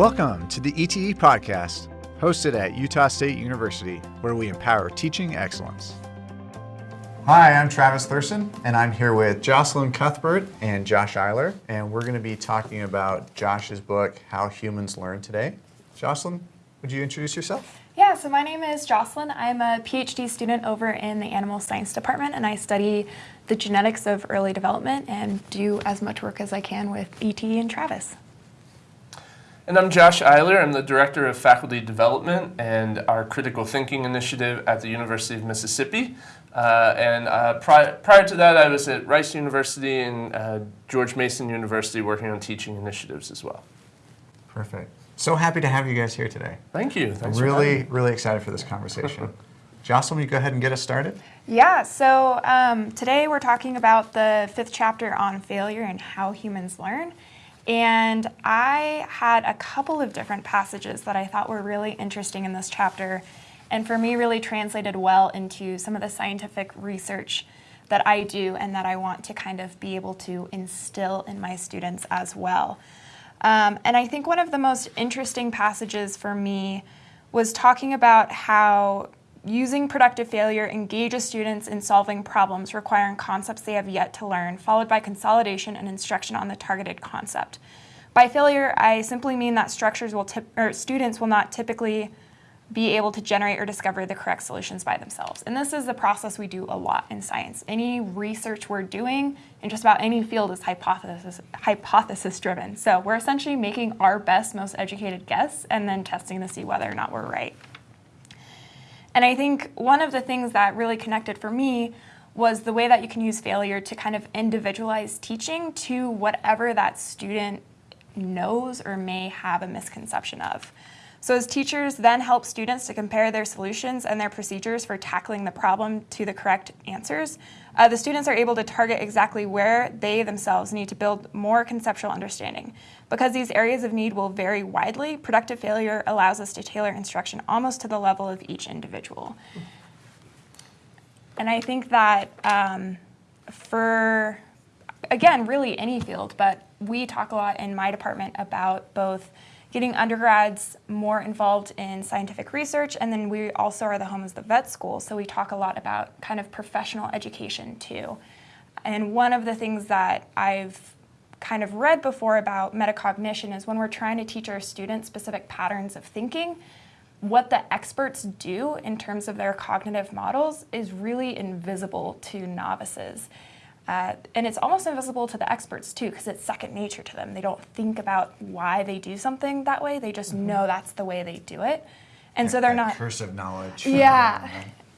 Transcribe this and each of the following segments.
Welcome to the ETE podcast, hosted at Utah State University, where we empower teaching excellence. Hi, I'm Travis Thurston, and I'm here with Jocelyn Cuthbert and Josh Eyler, and we're going to be talking about Josh's book, How Humans Learn Today. Jocelyn, would you introduce yourself? Yeah, so my name is Jocelyn. I'm a PhD student over in the Animal Science Department, and I study the genetics of early development and do as much work as I can with ET and Travis. And I'm Josh Eyler. I'm the Director of Faculty Development and our Critical Thinking Initiative at the University of Mississippi. Uh, and uh, pri prior to that, I was at Rice University and uh, George Mason University working on teaching initiatives as well. Perfect. So happy to have you guys here today. Thank you. Thanks really, really excited for this conversation. Jocelyn, will you go ahead and get us started? Yeah, so um, today we're talking about the fifth chapter on failure and how humans learn. And I had a couple of different passages that I thought were really interesting in this chapter and for me really translated well into some of the scientific research that I do and that I want to kind of be able to instill in my students as well. Um, and I think one of the most interesting passages for me was talking about how using productive failure engages students in solving problems requiring concepts they have yet to learn, followed by consolidation and instruction on the targeted concept. By failure, I simply mean that structures will or students will not typically be able to generate or discover the correct solutions by themselves. And this is the process we do a lot in science. Any research we're doing in just about any field is hypothesis, hypothesis driven. So we're essentially making our best, most educated guess and then testing to see whether or not we're right. And I think one of the things that really connected for me was the way that you can use failure to kind of individualize teaching to whatever that student knows or may have a misconception of. So as teachers then help students to compare their solutions and their procedures for tackling the problem to the correct answers, uh, the students are able to target exactly where they themselves need to build more conceptual understanding. Because these areas of need will vary widely, productive failure allows us to tailor instruction almost to the level of each individual. And I think that um, for, again, really any field, but we talk a lot in my department about both getting undergrads more involved in scientific research, and then we also are the home of the vet school, so we talk a lot about kind of professional education too. And one of the things that I've kind of read before about metacognition is when we're trying to teach our students specific patterns of thinking, what the experts do in terms of their cognitive models is really invisible to novices. Uh, and it's almost invisible to the experts too, because it's second nature to them. They don't think about why they do something that way. They just mm -hmm. know that's the way they do it. And that, so they're not cursive knowledge. Yeah.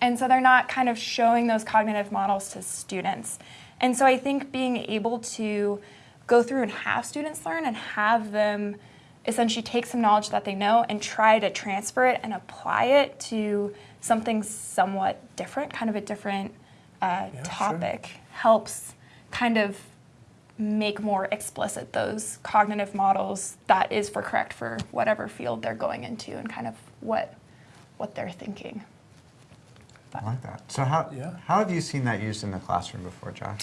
And so they're not kind of showing those cognitive models to students. And so I think being able to go through and have students learn and have them essentially take some knowledge that they know and try to transfer it and apply it to something somewhat different, kind of a different uh, yeah, topic. Sure helps kind of make more explicit those cognitive models that is for correct for whatever field they're going into and kind of what what they're thinking. But. I like that. So how, yeah. how have you seen that used in the classroom before, Josh?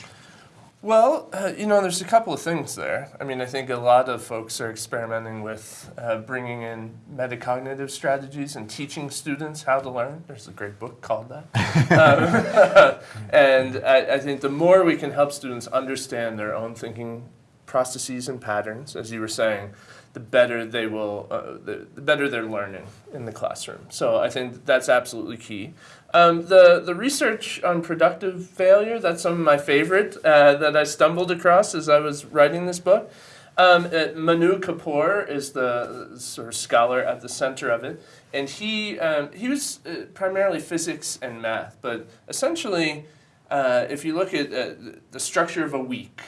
Well, uh, you know, there's a couple of things there. I mean, I think a lot of folks are experimenting with uh, bringing in metacognitive strategies and teaching students how to learn. There's a great book called that. um, and I, I, think the more we can help students understand their own thinking processes and patterns, as you were saying, the better they will, uh, the, the, better they're learning in the classroom. So I think that's absolutely key. Um, the, the research on productive failure, that's some of my favorite uh, that I stumbled across as I was writing this book. Um, uh, Manu Kapur is the sort of scholar at the center of it, and he, um, he was uh, primarily physics and math, but essentially, uh, if you look at uh, the structure of a week,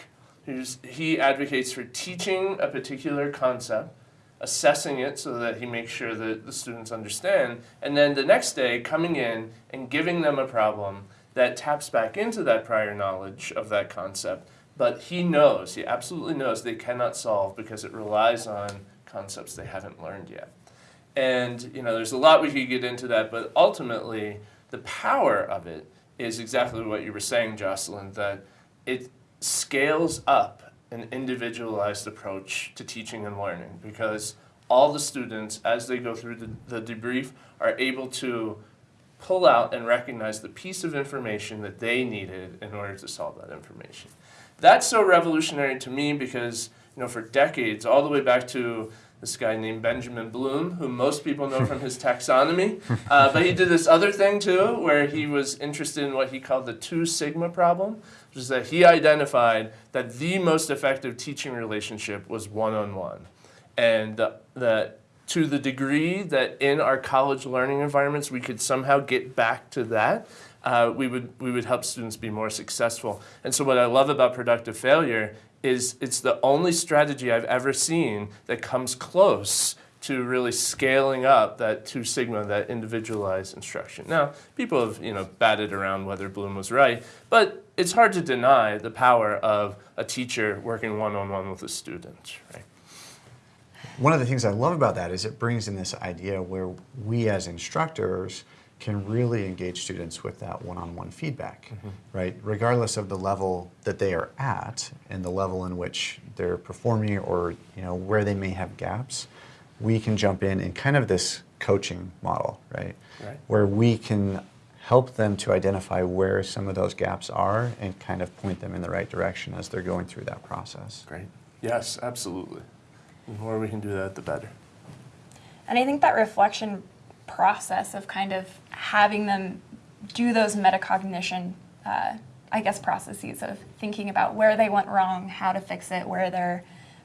he advocates for teaching a particular concept, assessing it so that he makes sure that the students understand, and then the next day coming in and giving them a problem that taps back into that prior knowledge of that concept, but he knows, he absolutely knows they cannot solve because it relies on concepts they haven't learned yet. And you know, there's a lot we could get into that, but ultimately the power of it is exactly what you were saying, Jocelyn, that it scales up an individualized approach to teaching and learning because all the students, as they go through the, the debrief, are able to pull out and recognize the piece of information that they needed in order to solve that information. That's so revolutionary to me because, you know, for decades, all the way back to this guy named Benjamin Bloom, who most people know from his taxonomy. Uh, but he did this other thing too, where he was interested in what he called the two sigma problem, which is that he identified that the most effective teaching relationship was one on one. And that to the degree that in our college learning environments we could somehow get back to that, uh, we, would, we would help students be more successful. And so, what I love about productive failure is it's the only strategy I've ever seen that comes close to really scaling up that two sigma, that individualized instruction. Now, people have you know batted around whether Bloom was right, but it's hard to deny the power of a teacher working one-on-one with a student, right? One of the things I love about that is it brings in this idea where we as instructors can really engage students with that one-on-one feedback, mm -hmm. right? Regardless of the level that they are at and the level in which they're performing or you know where they may have gaps, we can jump in in kind of this coaching model, right? right. Where we can help them to identify where some of those gaps are and kind of point them in the right direction as they're going through that process. Great. Yes, absolutely. The more we can do that, the better. And I think that reflection process of kind of having them do those metacognition, uh, I guess, processes of thinking about where they went wrong, how to fix it, where their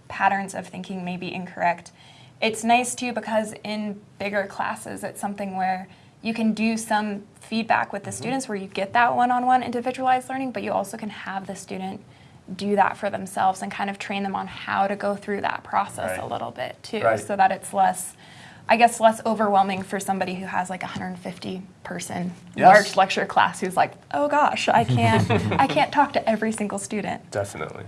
patterns of thinking may be incorrect. It's nice too because in bigger classes, it's something where you can do some feedback with the mm-hmm. students where you get that one-on-one individualized learning, but you also can have the student do that for themselves and kind of train them on how to go through that process right. a little bit too, right. so that it's less I guess less overwhelming for somebody who has like a 150 person yes. large lecture class who's like, oh gosh, I can't I can't talk to every single student. Definitely.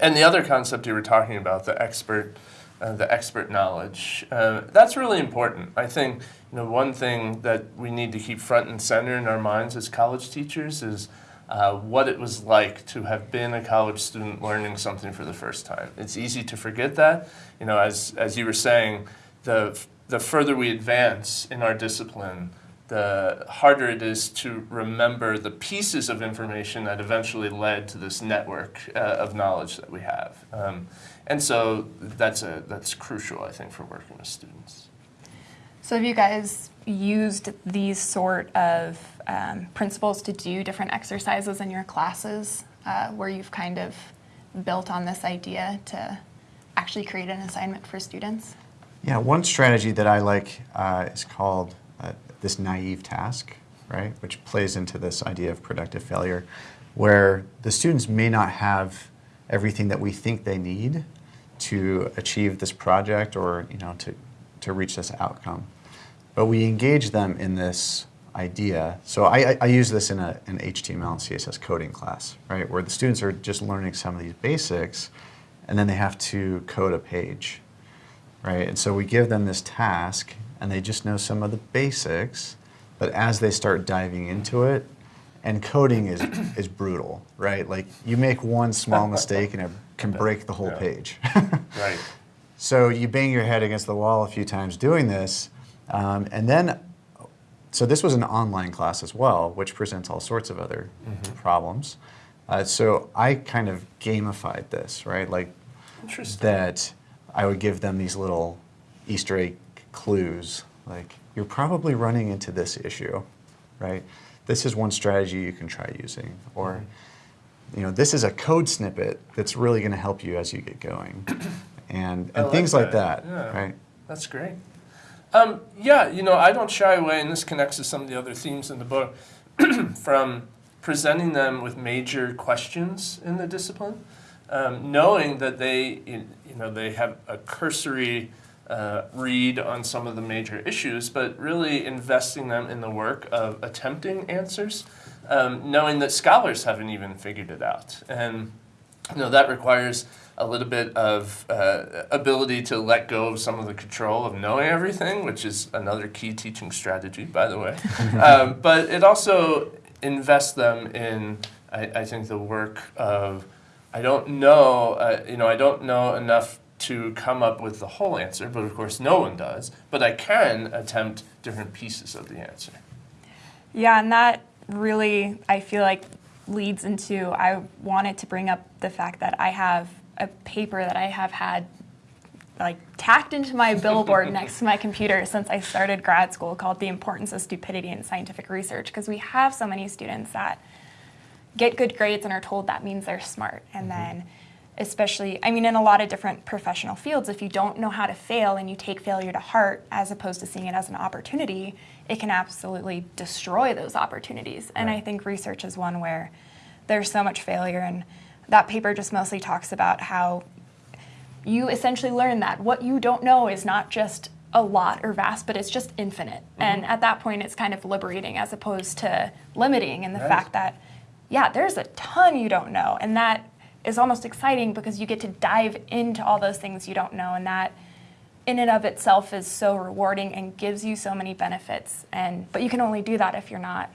And the other concept you were talking about, the expert uh, the expert knowledge. Uh, that's really important. I think you know one thing that we need to keep front and center in our minds as college teachers is uh, what it was like to have been a college student learning something for the first time. It's easy to forget that. You know, as as you were saying, the, the further we advance in our discipline, the harder it is to remember the pieces of information that eventually led to this network uh, of knowledge that we have. Um, and so that's, a, that's crucial, I think, for working with students. So have you guys used these sort of um, principles to do different exercises in your classes uh, where you've kind of built on this idea to actually create an assignment for students? Yeah, one strategy that I like uh, is called uh, this naive task, right? Which plays into this idea of productive failure, where the students may not have everything that we think they need to achieve this project or you know to, to reach this outcome. But we engage them in this idea. So I, I, I use this in a, an HTML and CSS coding class, right? Where the students are just learning some of these basics and then they have to code a page right? And so we give them this task and they just know some of the basics, but as they start diving into it, and coding is, is brutal, right? Like you make one small mistake and it can break the whole yeah. page. right. So you bang your head against the wall a few times doing this, um, and then, so this was an online class as well, which presents all sorts of other mm -hmm. problems. Uh, so I kind of gamified this, right? Like that I would give them these little Easter egg clues, like you're probably running into this issue, right? This is one strategy you can try using, or mm-hmm. you know, this is a code snippet that's really going to help you as you get going, and and like things that. like that, yeah. right? That's great. Um, yeah, you know, I don't shy away, and this connects to some of the other themes in the book, from presenting them with major questions in the discipline um, knowing that they, you know, they have a cursory uh, read on some of the major issues, but really investing them in the work of attempting answers, um, knowing that scholars haven't even figured it out. And you know, that requires a little bit of uh, ability to let go of some of the control of knowing everything, which is another key teaching strategy, by the way. um, but it also invests them in, I, I think, the work of I don't know, uh, you know, I don't know enough to come up with the whole answer, but of course no one does. But I can attempt different pieces of the answer. Yeah, and that really, I feel like, leads into I wanted to bring up the fact that I have a paper that I have had like tacked into my billboard next to my computer since I started grad school called The Importance of Stupidity in Scientific Research because we have so many students that get good grades and are told that means they're smart and mm-hmm. then especially I mean in a lot of different professional fields if you don't know how to fail and you take failure to heart as opposed to seeing it as an opportunity it can absolutely destroy those opportunities and I think research is one where there's so much failure and that paper just mostly talks about how you essentially learn that what you don't know is not just a lot or vast, but it's just infinite. Mm-hmm. And at that point, it's kind of liberating as opposed to limiting in the fact that, yeah, there's a ton you don't know. And that is almost exciting because you get to dive into all those things you don't know. And that in and of itself is so rewarding and gives you so many benefits. And But you can only do that if you're not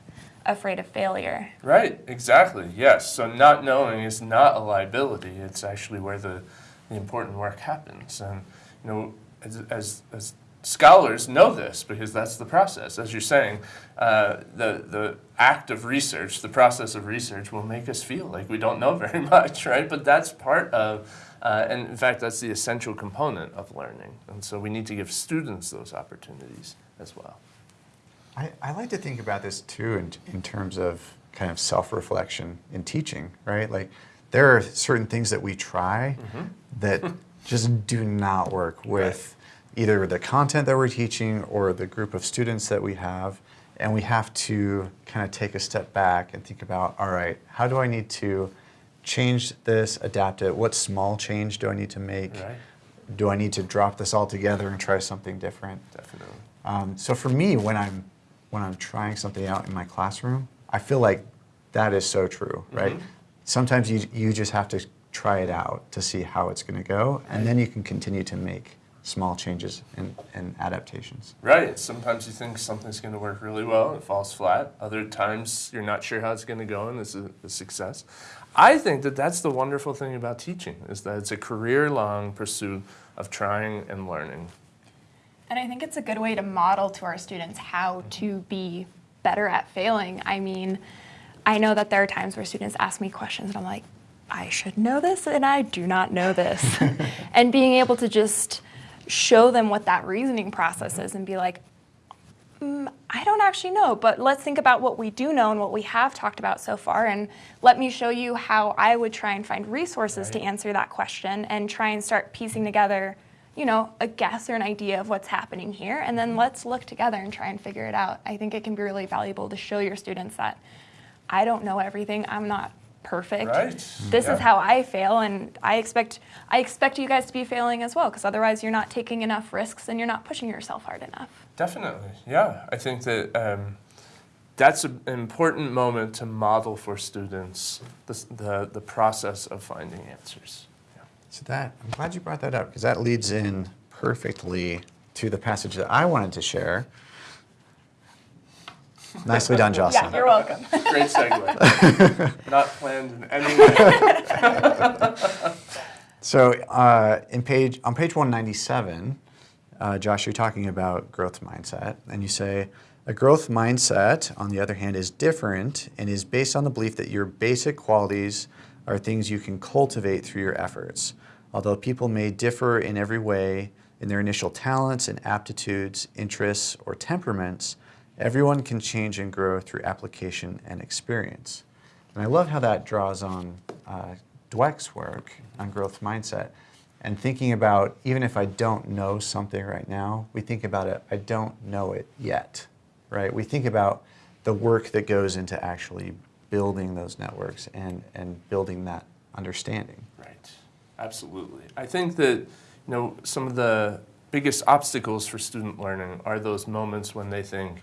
afraid of failure. Right, exactly, yes. So not knowing is not a liability. It's actually where the the important work happens. And you know, as, as, as scholars know this because that's the process. As you're saying, uh, the, the act of research, the process of research will make us feel like we don't know very much, right? But that's part of, uh, and in fact, that's the essential component of learning. And so we need to give students those opportunities as well. I, I like to think about this too in, in terms of kind of self-reflection in teaching, right? Like there are certain things that we try mm-hmm. that just do not work with right. Either the content that we're teaching or the group of students that we have. And we have to kind of take a step back and think about all right, how do I need to change this, adapt it? What small change do I need to make? Right. Do I need to drop this all together and try something different? Definitely. Um, so for me, when I'm when I'm trying something out in my classroom, I feel like that is so true, right? Mm-hmm sometimes you, you just have to try it out to see how it's going to go, and then you can continue to make small changes and, and adaptations. Right. Sometimes you think something's going to work really well and it falls flat. Other times you're not sure how it's going to go and it's a, a success. I think that that's the wonderful thing about teaching is that it's a career-long pursuit of trying and learning. And I think it's a good way to model to our students how to be better at failing. I mean, I know that there are times where students ask me questions and I'm like, I should know this and I do not know this. and being able to just show them what that reasoning process is and be like, mm, I don't actually know, but let's think about what we do know and what we have talked about so far. And let me show you how I would try and find resources right. to answer that question and try and start piecing together, you know, a guess or an idea of what's happening here. And then let's look together and try and figure it out. I think it can be really valuable to show your students that I don't know everything. I'm not perfect. Right. This yeah. is how I fail, and I expect I expect you guys to be failing as well, because otherwise you're not taking enough risks and you're not pushing yourself hard enough. Definitely, yeah. I think that um, that's an important moment to model for students the the, the process of finding answers. Yeah. So that I'm glad you brought that up because that leads in perfectly to the passage that I wanted to share. Nicely done, Jocelyn. Yeah, you're welcome. Great segue. Not planned in any way. so uh, in page, on page 197, uh, Josh, you're talking about growth mindset, and you say, a growth mindset, on the other hand, is different and is based on the belief that your basic qualities are things you can cultivate through your efforts. Although people may differ in every way in their initial talents and aptitudes, interests, or temperaments, Everyone can change and grow through application and experience. And I love how that draws on uh, Dweck's work on growth mindset and thinking about even if I don't know something right now, we think about it, I don't know it yet, right? We think about the work that goes into actually building those networks and, and building that understanding. Right, absolutely. I think that, you know, some of the biggest obstacles for student learning are those moments when they think,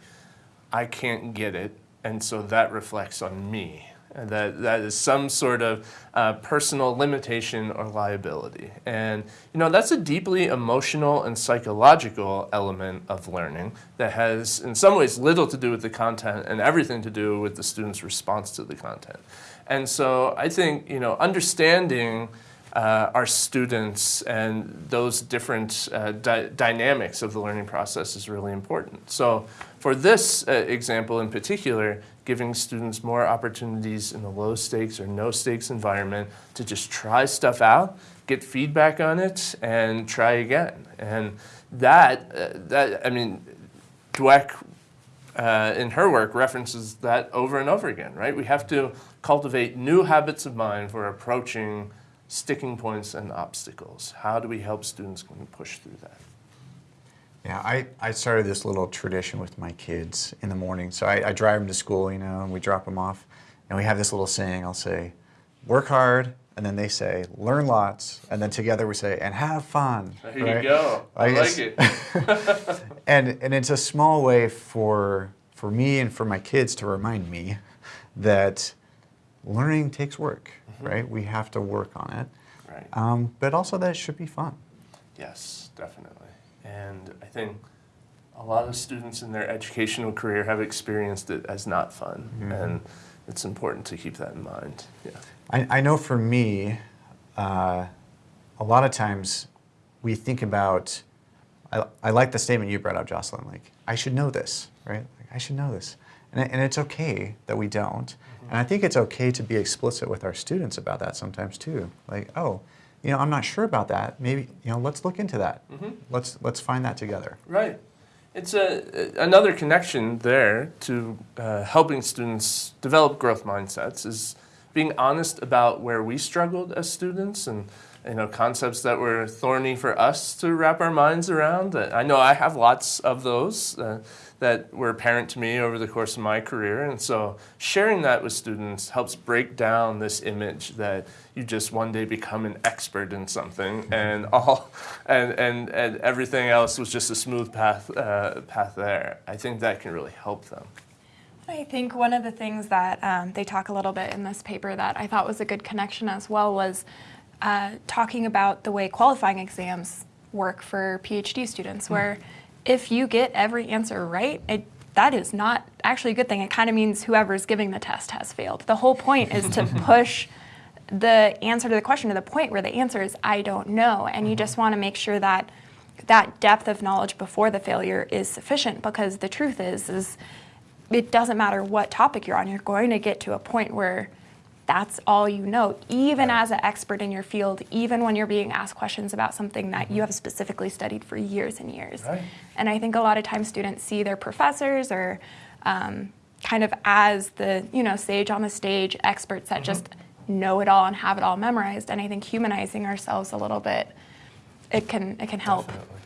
I can't get it, and so that reflects on me. And that, that is some sort of uh, personal limitation or liability. And you know that's a deeply emotional and psychological element of learning that has in some ways little to do with the content and everything to do with the student's response to the content. And so I think you know understanding uh, our students and those different uh, dy- dynamics of the learning process is really important. So, for this uh, example in particular, giving students more opportunities in a low stakes or no stakes environment to just try stuff out, get feedback on it, and try again. And that, uh, that I mean, Dweck uh, in her work references that over and over again, right? We have to cultivate new habits of mind for approaching sticking points and obstacles. How do we help students push through that? Yeah, I, I started this little tradition with my kids in the morning. So I, I drive them to school, you know, and we drop them off. And we have this little saying I'll say, work hard, and then they say, learn lots. And then together we say, and have fun. There right? you go. I, I like it. and, and it's a small way for, for me and for my kids to remind me that learning takes work, mm-hmm. right? We have to work on it. Right. Um, but also that it should be fun. Yes, definitely. And I think a lot of students in their educational career have experienced it as not fun. Mm-hmm. And it's important to keep that in mind. Yeah. I, I know for me, uh, a lot of times we think about, I, I like the statement you brought up, Jocelyn, like, I should know this, right? Like, I should know this. And, and it's okay that we don't. Mm-hmm. And I think it's okay to be explicit with our students about that sometimes too. Like, oh, you know, I'm not sure about that. Maybe, you know, let's look into that. Mm-hmm. Let's, let's find that together. Right. It's a, another connection there to uh, helping students develop growth mindsets is being honest about where we struggled as students and you know concepts that were thorny for us to wrap our minds around. I know I have lots of those. Uh, that were apparent to me over the course of my career. And so sharing that with students helps break down this image that you just one day become an expert in something and all and, and, and everything else was just a smooth path uh, path there. I think that can really help them. I think one of the things that um, they talk a little bit in this paper that I thought was a good connection as well was uh, talking about the way qualifying exams work for PhD students, mm. where if you get every answer right, it, that is not actually a good thing. It kind of means whoever's giving the test has failed. The whole point is to push the answer to the question to the point where the answer is I don't know, and you just want to make sure that that depth of knowledge before the failure is sufficient because the truth is is it doesn't matter what topic you're on, you're going to get to a point where that's all you know, even right. as an expert in your field, even when you're being asked questions about something that mm-hmm. you have specifically studied for years and years. Right. And I think a lot of times students see their professors or um, kind of as the you know sage on the stage experts that mm-hmm. just know it all and have it all memorized. And I think humanizing ourselves a little bit, it can it can help. Definitely.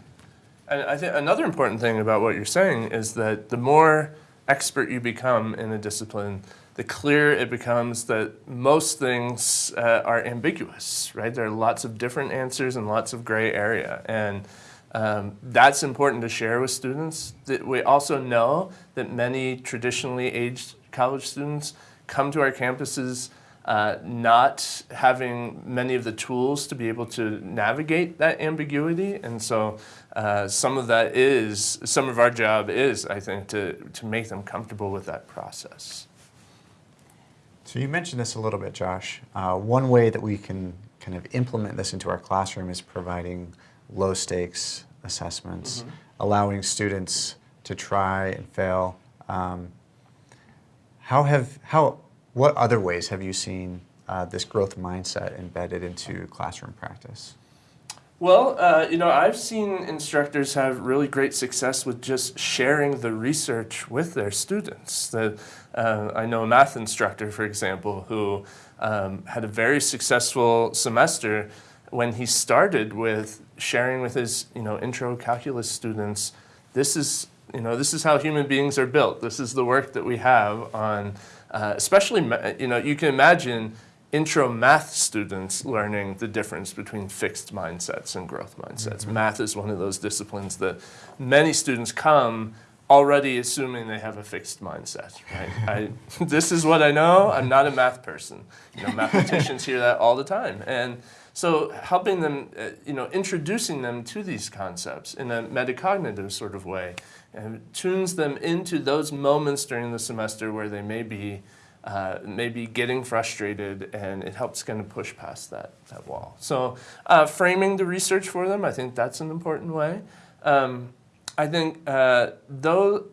And I think another important thing about what you're saying is that the more expert you become in a discipline, the clearer it becomes that most things uh, are ambiguous, right? There are lots of different answers and lots of gray area. And um, that's important to share with students. That we also know that many traditionally aged college students come to our campuses uh, not having many of the tools to be able to navigate that ambiguity. And so uh, some of that is, some of our job is, I think, to, to make them comfortable with that process. So you mentioned this a little bit, Josh. Uh, one way that we can kind of implement this into our classroom is providing low stakes assessments, mm-hmm. allowing students to try and fail. Um, how have how what other ways have you seen uh, this growth mindset embedded into classroom practice? Well, uh, you know, I've seen instructors have really great success with just sharing the research with their students. The, uh, I know a math instructor, for example, who um, had a very successful semester when he started with sharing with his, you know, intro calculus students. This is, you know, this is how human beings are built. This is the work that we have on, uh, especially, you know, you can imagine intro math students learning the difference between fixed mindsets and growth mindsets. Mm-hmm. Math is one of those disciplines that many students come already assuming they have a fixed mindset. Right? I, this is what I know. I'm not a math person. You know, mathematicians hear that all the time, and so helping them, uh, you know, introducing them to these concepts in a metacognitive sort of way, and tunes them into those moments during the semester where they may be uh, maybe getting frustrated, and it helps kind of push past that, that wall. So uh, framing the research for them, I think that's an important way. Um, I think uh, though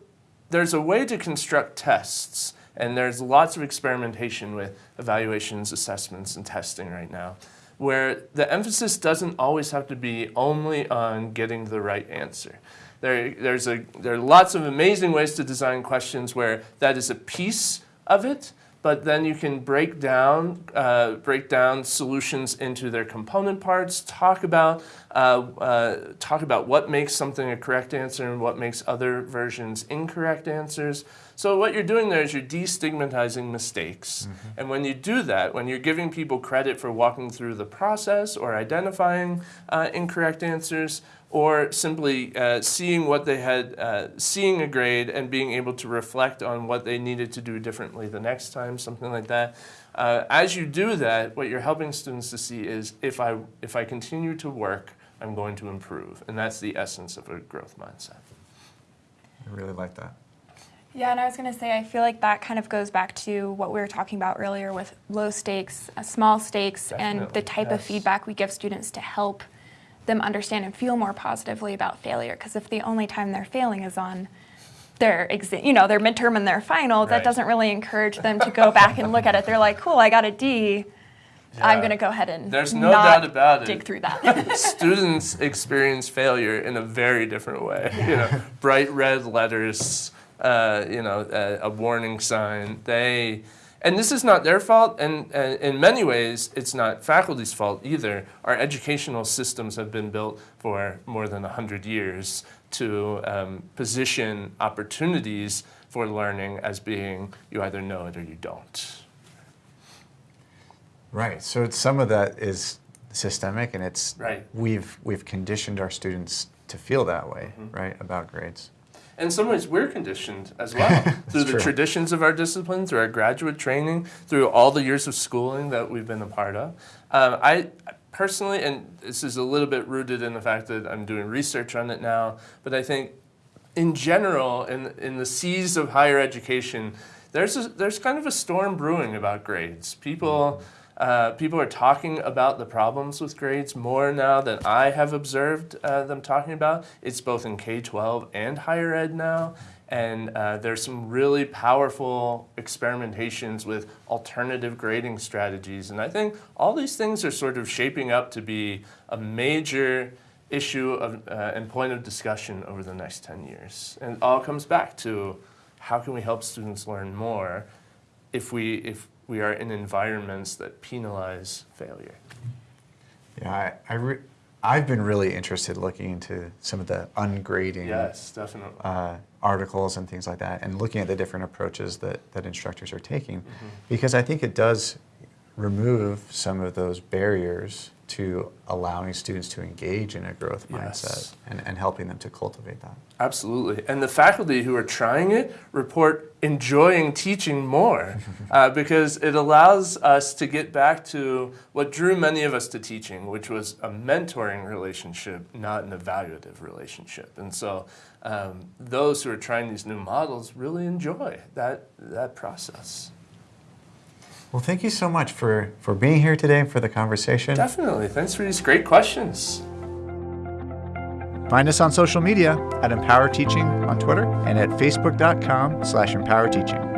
there's a way to construct tests, and there's lots of experimentation with evaluations, assessments, and testing right now, where the emphasis doesn't always have to be only on getting the right answer. There, there's a, there are lots of amazing ways to design questions where that is a piece of it, but then you can break down, uh, break down solutions into their component parts, talk about, uh, uh, talk about what makes something a correct answer and what makes other versions incorrect answers. So what you're doing there is you're destigmatizing mistakes. Mm -hmm. And when you do that, when you're giving people credit for walking through the process or identifying uh, incorrect answers, or simply uh, seeing what they had, uh, seeing a grade and being able to reflect on what they needed to do differently the next time, something like that. Uh, as you do that, what you're helping students to see is if I, if I continue to work, I'm going to improve. And that's the essence of a growth mindset. I really like that. Yeah, and I was going to say, I feel like that kind of goes back to what we were talking about earlier with low stakes, uh, small stakes, Definitely. and the type yes. of feedback we give students to help them understand and feel more positively about failure. Because if the only time they're failing is on their exam, you know, their midterm and their final, right. that doesn't really encourage them to go back and look at it. They're like, cool, I got a D. Yeah. I'm going to go ahead and There's no doubt about dig it. through that. Students experience failure in a very different way. Yeah. You know, bright red letters, uh, you know, uh, a warning sign. They and this is not their fault, and, and, in many ways, it's not faculty's fault either. Our educational systems have been built for more than 100 years to um, position opportunities for learning as being you either know it or you don't. Right, so some of that is systemic and it's, right. we've, we've conditioned our students to feel that way, mm -hmm. right, about grades in some ways we're conditioned as well through the true. traditions of our discipline, through our graduate training, through all the years of schooling that we've been a part of. Um, I personally, and this is a little bit rooted in the fact that I'm doing research on it now, but I think in general, in, in the seas of higher education, there's, a, there's kind of a storm brewing about grades. People, mm -hmm uh, people are talking about the problems with grades more now than I have observed uh, them talking about. It's both in K-12 and higher ed now. And uh, there's some really powerful experimentations with alternative grading strategies. And I think all these things are sort of shaping up to be a major issue of, uh, and point of discussion over the next 10 years. And it all comes back to how can we help students learn more if we, if we are in environments that penalize failure. Yeah, I, I I've been really interested looking into some of the ungrading yes. Uh, articles and things like that, and looking at the different approaches that, that instructors are taking, mm -hmm. because I think it does remove some of those barriers to allowing students to engage in a growth yes. mindset and, and helping them to cultivate that. Absolutely. And the faculty who are trying it report enjoying teaching more uh, because it allows us to get back to what drew many of us to teaching, which was a mentoring relationship, not an evaluative relationship. And so um, those who are trying these new models really enjoy that, that process. Well, thank you so much for, for being here today and for the conversation. Definitely. Thanks for these great questions. Find us on social media at Empower Teaching on Twitter and at facebook.com slash empower teaching.